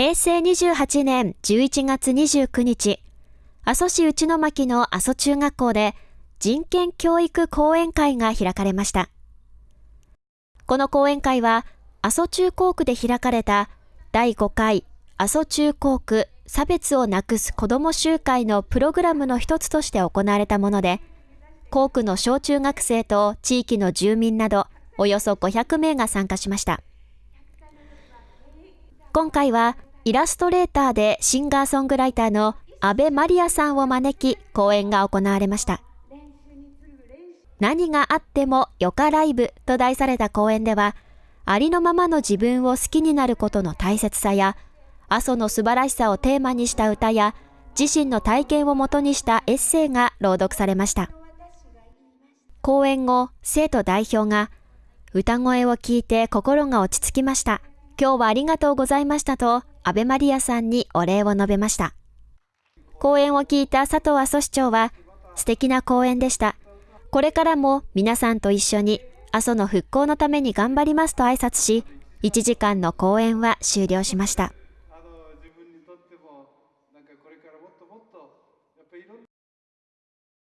平成28年11月29日、阿蘇市内巻の阿蘇中学校で人権教育講演会が開かれました。この講演会は、阿蘇中高区で開かれた第5回阿蘇中高区差別をなくす子ども集会のプログラムの一つとして行われたもので、校区の小中学生と地域の住民などおよそ500名が参加しました。今回はイラストレーターでシンガーソングライターの安倍マリアさんを招き講演が行われました。何があってもよかライブと題された講演では、ありのままの自分を好きになることの大切さや、阿蘇の素晴らしさをテーマにした歌や、自身の体験をもとにしたエッセイが朗読されました。講演後、生徒代表が、歌声を聞いて心が落ち着きました。今日はありがとうございましたと、安倍マリアさんにお礼を述べました。講演を聞いた佐藤阿蘇市長は、素敵な講演でした。これからも皆さんと一緒に阿蘇の復興のために頑張りますと挨拶し、1時間の講演は終了しました。